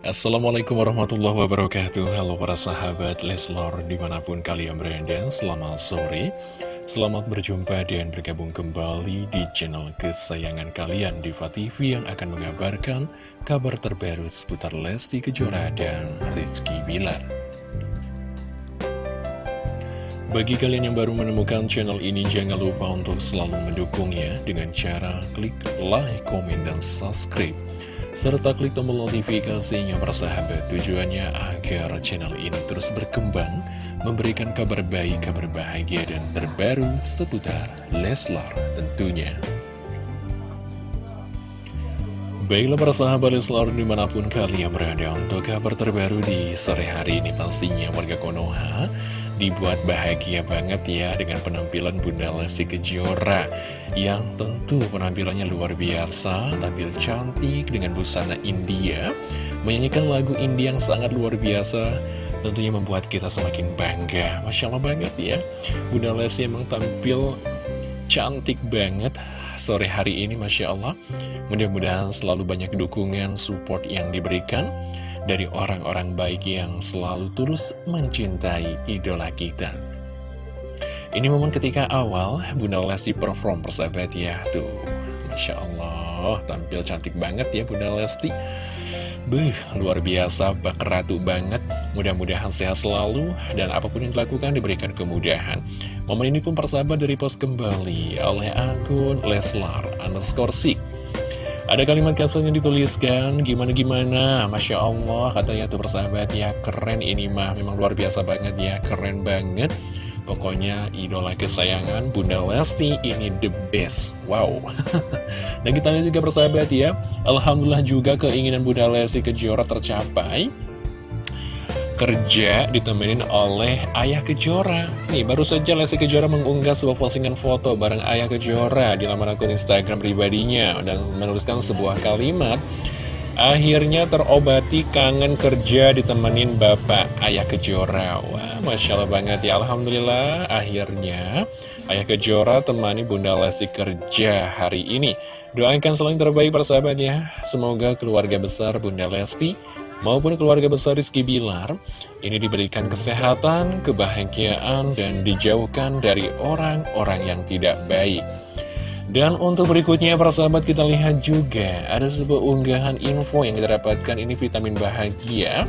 Assalamualaikum warahmatullahi wabarakatuh. Halo para sahabat Leslor di mana pun kalian berada Selamat sore. Selamat berjumpa dan bergabung kembali di channel kesayangan kalian Diva TV yang akan mengabarkan kabar terbaru seputar Lesti Kejora dan Rizky Bilar. Bagi kalian yang baru menemukan channel ini, jangan lupa untuk selalu mendukungnya dengan cara klik like, komen, dan subscribe serta klik tombol notifikasinya persahabat. Tujuannya agar channel ini terus berkembang memberikan kabar baik, kabar bahagia dan terbaru seputar Leslar tentunya Baiklah para sahabat Leslar di mana pun kalian berada untuk kabar terbaru di sore hari ini pastinya warga Konoha dibuat bahagia banget ya dengan penampilan Bunda Lesti Kejora yang tentu penampilannya luar biasa, tampil cantik dengan busana India, menyanyikan lagu India yang sangat luar biasa, tentunya membuat kita semakin bangga. Masya Allah banget ya, Bunda Lesti emang tampil cantik banget sore hari ini Masya Allah. Mudah-mudahan selalu banyak dukungan, support yang diberikan dari orang-orang baik yang selalu terus mencintai idola kita. Ini momen ketika awal Bunda Lesti perform persahabat ya Tuh, Masya Allah Tampil cantik banget ya Bunda Lesti Beuh, luar biasa, bak ratu banget Mudah-mudahan sehat selalu Dan apa pun yang dilakukan diberikan kemudahan Momen ini pun persahabat dari post kembali Oleh akun Leslar underscore Sik ada kalimat caption yang dituliskan, gimana-gimana, Masya Allah, katanya tuh persahabat. Ya, keren ini mah, memang luar biasa banget ya, keren banget. Pokoknya idola kesayangan Bunda Lesti ini the best, wow. Dan kita lihat juga persahabat ya, Alhamdulillah juga keinginan Bunda Lesti Kejora tercapai kerja ditemenin oleh Ayah Kejora. Nih baru saja Lesti Kejora mengunggah sebuah postingan foto bareng Ayah Kejora di laman akun Instagram pribadinya Dan menuliskan sebuah kalimat Akhirnya terobati kangen kerja ditemenin Bapak Ayah Kejora. Wah Masya Allah banget ya. Alhamdulillah akhirnya Ayah Kejora temani Bunda Lesti kerja hari ini. Doakan selalu terbaik persahabat ya. Semoga keluarga besar Bunda Lesti maupun keluarga besar Rizky Bilar ini diberikan kesehatan, kebahagiaan, dan dijauhkan dari orang-orang yang tidak baik. Dan untuk berikutnya para sahabat kita lihat juga ada sebuah unggahan info yang kita dapatkan. Ini vitamin bahagia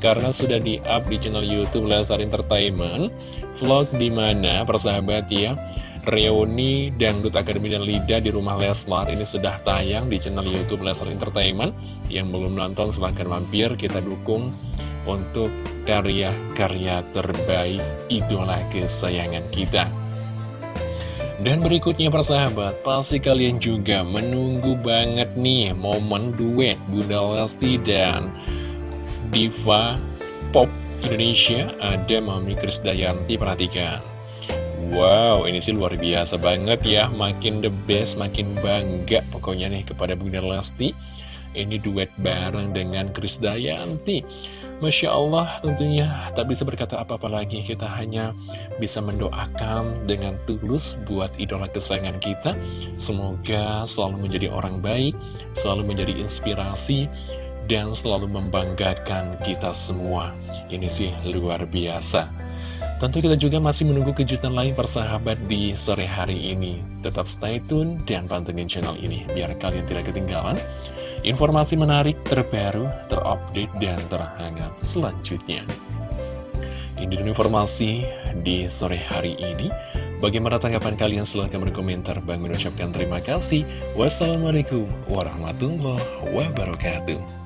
karena sudah di-up di channel YouTube Lesar Entertainment. Vlog di mana persahabat ya reuni Dangdut Akademi dan Lida di rumah Leslar. Ini sudah tayang di channel Youtube Leslar Entertainment. Yang belum nonton silahkan mampir. Kita dukung untuk karya-karya terbaik idola kesayangan kita. Dan berikutnya persahabat, pasti kalian juga menunggu banget nih momen duet Bunda Lesti dan Diva Pop Indonesia. Ada Mami Krisdayanti, perhatikan Wow, ini sih luar biasa banget ya. Makin the best, makin bangga pokoknya nih kepada Bunda Lesti. Ini duet bareng dengan Kris Dayanti. Masya Allah tentunya tak bisa berkata apa-apa lagi. Kita hanya bisa mendoakan dengan tulus buat idola kesayangan kita. Semoga selalu menjadi orang baik Selalu menjadi inspirasi Dan selalu membanggakan kita semua. Ini sih luar biasa Tentu kita juga masih menunggu kejutan lain persahabat di sore hari ini. Tetap stay tune dan pantengin channel ini biar kalian tidak ketinggalan informasi menarik, terbaru, terupdate, dan terhangat selanjutnya. Ini informasi di sore hari ini. Bagaimana tanggapan kalian? Silahkan berkomentar. Bang mengucapkan terima kasih. Wassalamualaikum warahmatullahi wabarakatuh.